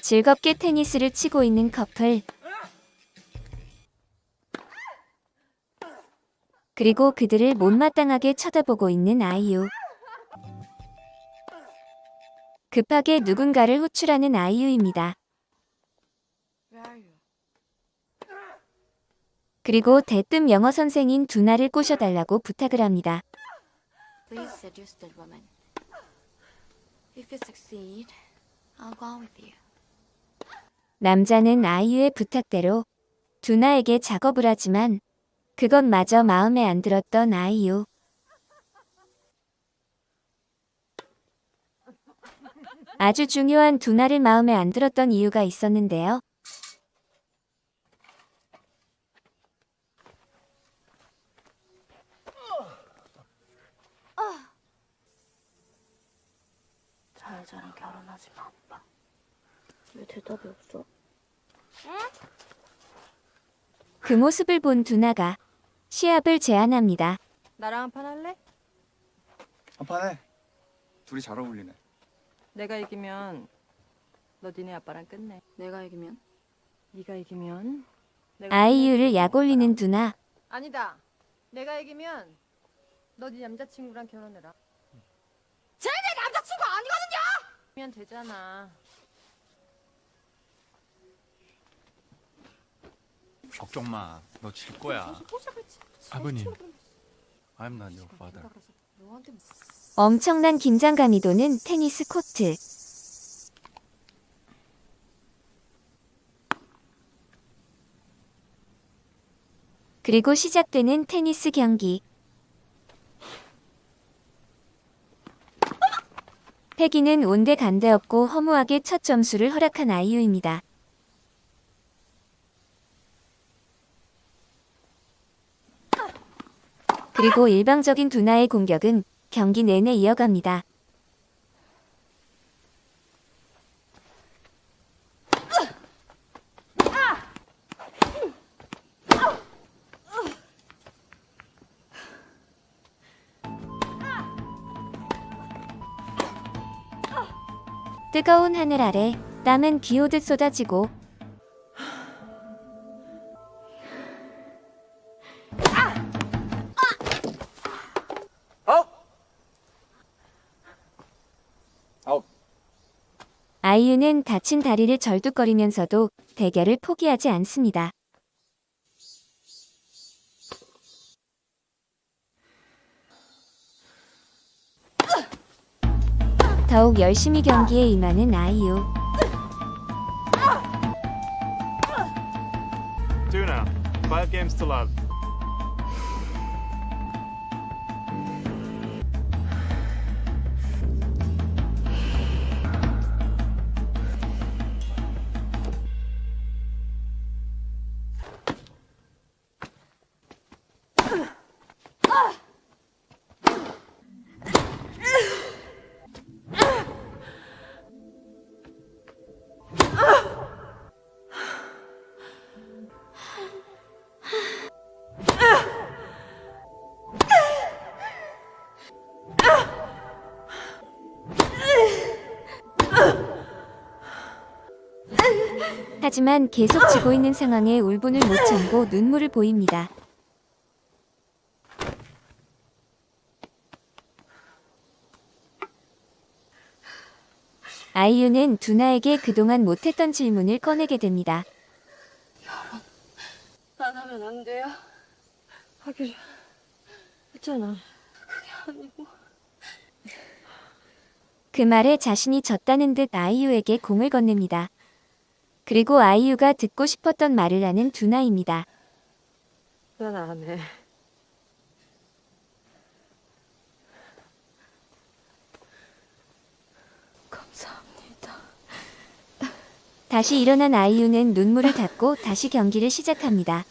즐겁게 테니스를 치고 있는 커플. 그리고 그들을 못마땅하게 쳐다보고 있는 아이유. 급하게 누군가를 호출하는 아이유입니다. 그리고 대뜸 영어 선생인 두나를 꼬셔달라고 부탁을 합니다. Please seduce that woman. If you succeed, I'll go with you. 남자는 아이유의 부탁대로 두나에게 작업을 하지만 그것마저 마음에 안 들었던 아이유. 아주 중요한 두나를 마음에 안 들었던 이유가 있었는데요. 잘자랑 결혼하지 마, 아빠. 왜 대답이 없어? 그 모습을 본 두나가 시합을 제안합니다. 나랑 한 판 할래? 한판 해. 둘이 잘 어울리네. 내가 이기면 너 니네 아빠랑 끝내. 내가 이기면? 네가 이기면 아이유를 끝내줄 약 거야, 올리는 아빠랑. 두나. 아니다. 내가 이기면 너 네 남자친구랑 결혼해라. 쟤네 남자친구 아니거든요! 면 되잖아. 걱정 마. 너 질 거야. 아버님. I'm not your father. 엄청난 긴장감이 도는 테니스 코트. 그리고 시작되는 테니스 경기. 패기는 온데간데 없고 허무하게 첫 점수를 허락한 아이유입니다. 그리고 일방적인 두나의 공격은 경기 내내 이어갑니다. 뜨거운 하늘 아래 땀은 비 오듯 쏟아지고 아이유는 다친 다리를 절뚝거리면서도 대결을 포기하지 않습니다. 더욱 열심히 경기에 임하는 아이유. Tuna, five games to love. 하지만 계속 지고 있는 상황에 울분을 못 참고 눈물을 보입니다. 아이유는 두나에게 그동안 못했던 질문을 꺼내게 됩니다. 안 하면 안 돼요? 하기로 했잖아. 아니고. 그 말에 자신이 졌다는 듯 아이유에게 공을 건넵니다. 그리고 아이유가 듣고 싶었던 말을 하는 두나입니다. 난 안 해. 감사합니다. 다시 일어난 아이유는 눈물을 닦고 다시 경기를 시작합니다.